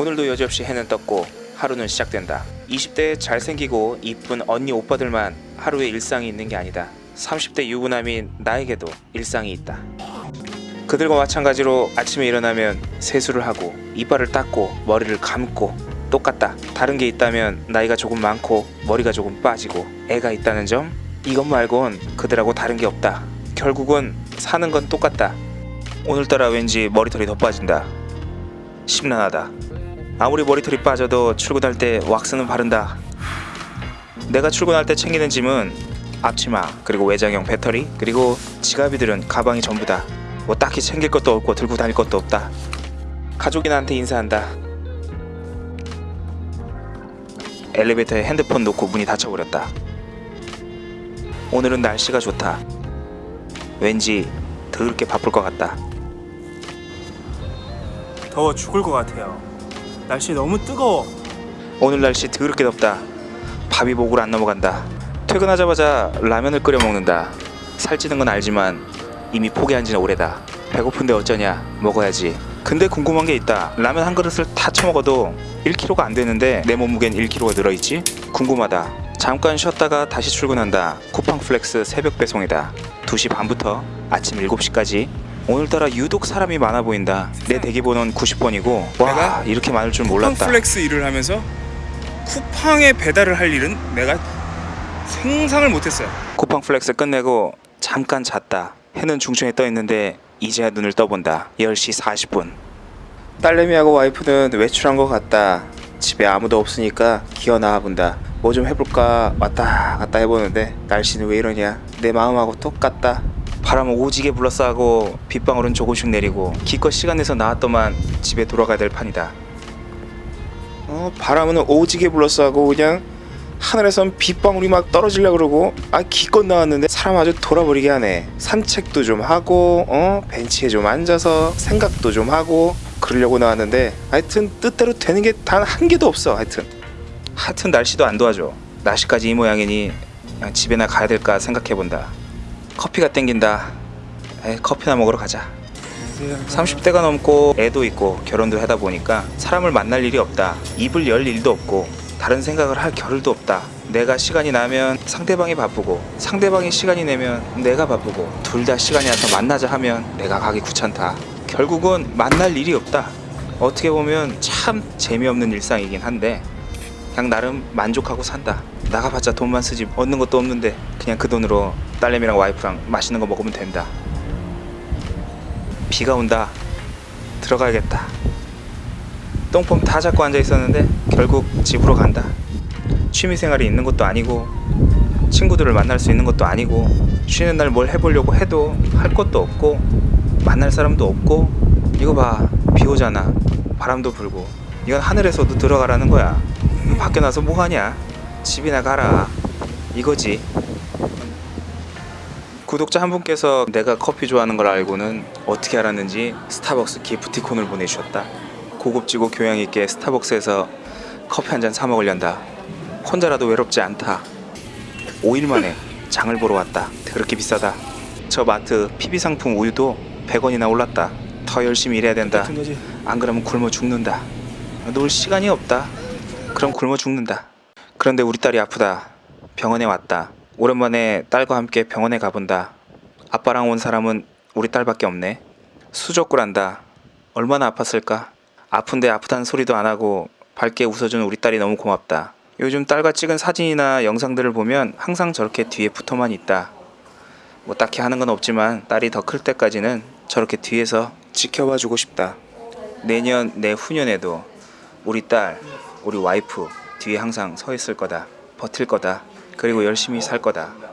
오늘도 여지없이 해는 떴고 하루는 시작된다. 20대에 잘생기고 이쁜 언니 오빠들만 하루에 일상이 있는 게 아니다. 30대 유부남인 나에게도 일상이 있다. 그들과 마찬가지로 아침에 일어나면 세수를 하고 이빨을 닦고 머리를 감고 똑같다. 다른 게 있다면 나이가 조금 많고 머리가 조금 빠지고 애가 있다는 점 이것 말곤 그들하고 다른 게 없다. 결국은 사는 건 똑같다. 오늘따라 왠지 머리털이 더 빠진다. 심란하다 아무리 머리털이 빠져도 출근할 때 왁스는 바른다. 내가 출근할 때 챙기는 짐은 앞치마 그리고 외장형 배터리 그리고 지갑이들은 가방이 전부다. 뭐 딱히 챙길 것도 없고 들고 다닐 것도 없다. 가족이 나한테 인사한다. 엘리베이터에 핸드폰 놓고 문이 닫혀버렸다. 오늘은 날씨가 좋다. 왠지 더럽게 바쁠 것 같다. 더워 죽을 것 같아요. 날씨 너무 뜨거워. 오늘 날씨 더럽게 덥다. 밥이 목을 안 넘어간다. 퇴근하자마자 라면을 끓여 먹는다. 살찌는 건 알지만 이미 포기한 지는 오래다. 배고픈데 어쩌냐? 먹어야지. 근데 궁금한 게 있다. 라면 한 그릇을 다 처먹어도 1kg가 안 되는데 내 몸무게는 1kg가 늘어있지? 궁금하다. 잠깐 쉬었다가 다시 출근한다. 쿠팡 플렉스 새벽 배송이다. 2시 반부터 아침 7시까지 오늘따라 유독 사람이 많아 보인다 내 대기번호는 90번이고 와 내가 이렇게 많을 줄 몰랐다 플렉스 일을 하면서 쿠팡에 배달을 할 일은 내가 상상을 못했어요. 쿠팡 플렉스 끝내고 잠깐 잤다. 해는 중천에 떠 있는데 이제야 눈을 떠본다. 10시 40분. 딸내미하고 와이프는 외출한 것 같다. 집에 아무도 없으니까 기어 나와 본다. 뭐 좀 해볼까 왔다 갔다 해보는데 날씨는 왜 이러냐. 내 마음하고 똑같다. 바람은 오지게 불러싸고 빗방울은 조금씩 내리고 기껏 시간 내서 나왔더만 집에 돌아가야 될 판이다. 어 바람은 오지게 불러싸고 그냥 하늘에선 빗방울이 막 떨어지려 그러고 아 기껏 나왔는데 사람 아주 돌아버리게 하네. 산책도 좀 하고 어 벤치에 좀 앉아서 생각도 좀 하고 그러려고 나왔는데 하여튼 뜻대로 되는 게 단 한 개도 없어 하여튼. 하여튼 날씨도 안 도와줘. 날씨까지 이 모양이니 그냥 집에나 가야 될까 생각해본다 커피가 땡긴다 에 커피나 먹으러 가자 30대가 넘고 애도 있고 결혼도 하다 보니까 사람을 만날 일이 없다. 입을 열 일도 없고 다른 생각을 할 겨를도 없다. 내가 시간이 나면 상대방이 바쁘고 상대방이 시간이 내면 내가 바쁘고 둘 다 시간이 나서 만나자 하면 내가 가기 귀찮다. 결국은 만날 일이 없다. 어떻게 보면 참 재미없는 일상이긴 한데 그냥 나름 만족하고 산다. 나가봤자 돈만 쓰지 얻는 것도 없는데 그냥 그 돈으로 딸내미랑 와이프랑 맛있는 거 먹으면 된다. 비가 온다. 들어가야겠다. 똥폼 다 잡고 앉아 있었는데 결국 집으로 간다. 취미 생활이 있는 것도 아니고 친구들을 만날 수 있는 것도 아니고 쉬는 날 뭘 해보려고 해도 할 것도 없고 만날 사람도 없고 이거 봐 비 오잖아 바람도 불고 이건 하늘에서도 들어가라는 거야 밖에 나서 뭐 하냐 집이나 가라 이거지 구독자 한 분께서 내가 커피 좋아하는 걸 알고는 어떻게 알았는지 스타벅스 기프티콘을 보내주셨다. 고급지고 교양 있게 스타벅스에서 커피 한 잔 사 먹으련다. 혼자라도 외롭지 않다. 5일 만에 장을 보러 왔다. 그렇게 비싸다. 저 마트 PB 상품 우유도 100원이나 올랐다. 더 열심히 일해야 된다. 안 그러면 굶어 죽는다. 놀 시간이 없다. 그럼 굶어 죽는다. 그런데 우리 딸이 아프다. 병원에 왔다. 오랜만에 딸과 함께 병원에 가본다. 아빠랑 온 사람은 우리 딸밖에 없네. 수족구란다. 얼마나 아팠을까? 아픈데 아프다는 소리도 안 하고 밝게 웃어준 우리 딸이 너무 고맙다. 요즘 딸과 찍은 사진이나 영상들을 보면 항상 저렇게 뒤에 붙어만 있다. 뭐 딱히 하는 건 없지만 딸이 더 클 때까지는 저렇게 뒤에서 지켜봐 주고 싶다. 내년 내 후년에도 우리 딸, 우리 와이프 뒤에 항상 서 있을 거다. 버틸 거다. 그리고 열심히 살 거다.